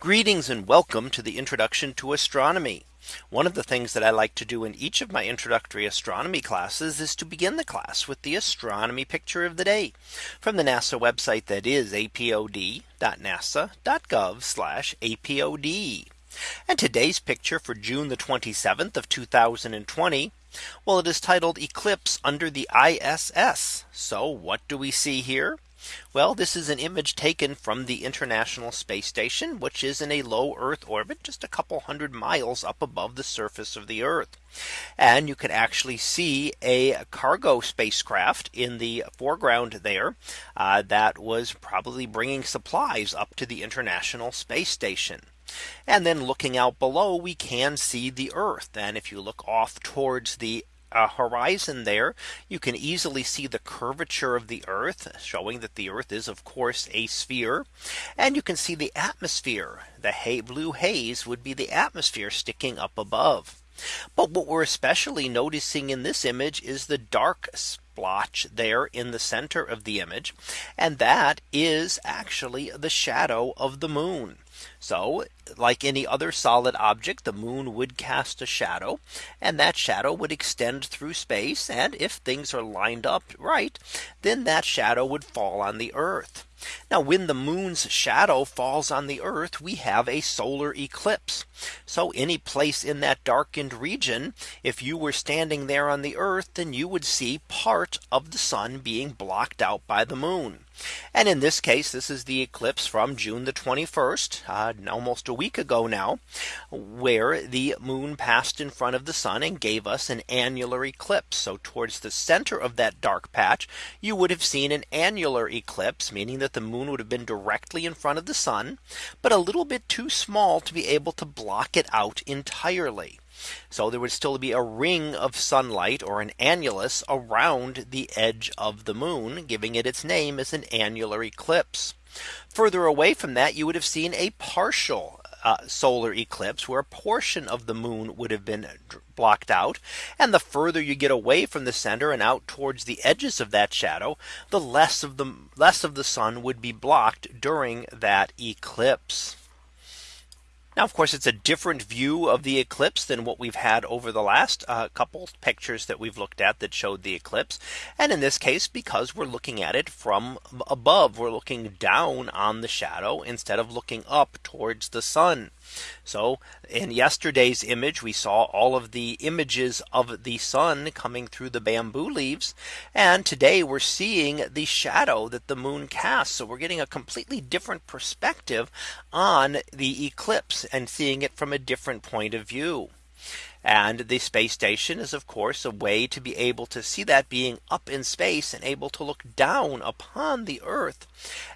Greetings and welcome to the introduction to astronomy. One of the things that I like to do in each of my introductory astronomy classes is to begin the class with the astronomy picture of the day from the NASA website that is apod.nasa.gov apod. And today's picture for June the 27th of 2020. Well, it is titled Eclipse under the ISS. So what do we see here? Well, this is an image taken from the International Space Station, which is in a low Earth orbit, just a couple hundred miles up above the surface of the Earth. And you can actually see a cargo spacecraft in the foreground there uh, that was probably bringing supplies up to the International Space Station. And then looking out below, we can see the Earth. And if you look off towards the uh, horizon there, you can easily see the curvature of the Earth showing that the Earth is of course a sphere. And you can see the atmosphere. The hay blue haze would be the atmosphere sticking up above. But what we're especially noticing in this image is the dark splotch there in the center of the image. And that is actually the shadow of the moon. So like any other solid object, the moon would cast a shadow and that shadow would extend through space. And if things are lined up right, then that shadow would fall on the Earth. Now when the moon's shadow falls on the Earth, we have a solar eclipse. So any place in that darkened region, if you were standing there on the Earth, then you would see part of the sun being blocked out by the moon. And in this case, this is the eclipse from June the 21st, uh, almost a week ago now, where the moon passed in front of the sun and gave us an annular eclipse. So towards the center of that dark patch, you would have seen an annular eclipse, meaning that the moon would have been directly in front of the sun, but a little bit too small to be able to block it out entirely. So there would still be a ring of sunlight or an annulus around the edge of the moon, giving it its name as an annular eclipse. Further away from that, you would have seen a partial uh, solar eclipse where a portion of the moon would have been blocked out. And the further you get away from the center and out towards the edges of that shadow, the less of the less of the sun would be blocked during that eclipse. Now, of course, it's a different view of the eclipse than what we've had over the last uh, couple pictures that we've looked at that showed the eclipse. And in this case, because we're looking at it from above, we're looking down on the shadow instead of looking up towards the sun. So in yesterday's image, we saw all of the images of the sun coming through the bamboo leaves. And today we're seeing the shadow that the moon casts. So we're getting a completely different perspective on the eclipse and seeing it from a different point of view. And the space station is of course a way to be able to see that being up in space and able to look down upon the Earth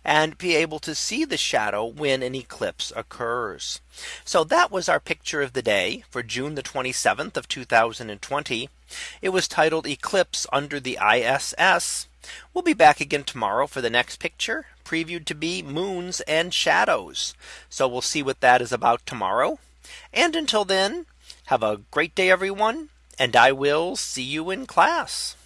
and be able to see the shadow when an eclipse occurs. So that was our picture of the day for June the 27th of 2020. It was titled Eclipse under the ISS. We'll be back again tomorrow for the next picture previewed to be moons and shadows. So we'll see what that is about tomorrow. And until then, have a great day, everyone, and I will see you in class.